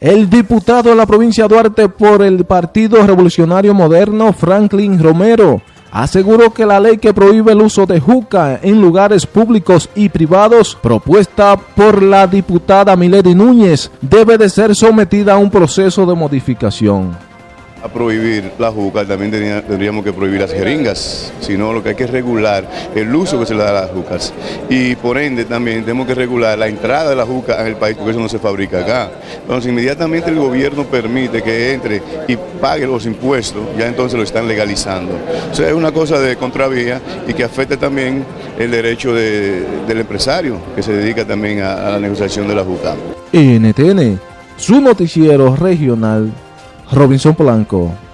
El diputado de la provincia de Duarte por el Partido Revolucionario Moderno, Franklin Romero, aseguró que la ley que prohíbe el uso de juca en lugares públicos y privados, propuesta por la diputada Milady Núñez, debe de ser sometida a un proceso de modificación a prohibir la juca, también tendríamos que prohibir las jeringas, sino lo que hay que regular el uso que se le da a las jucas. Y por ende también tenemos que regular la entrada de la juca en el país, porque eso no se fabrica acá. Entonces inmediatamente el gobierno permite que entre y pague los impuestos, ya entonces lo están legalizando. O sea, es una cosa de contravía y que afecta también el derecho del empresario, que se dedica también a, la negociación de la juca. NTN, su noticiero regional Robinson Polanco.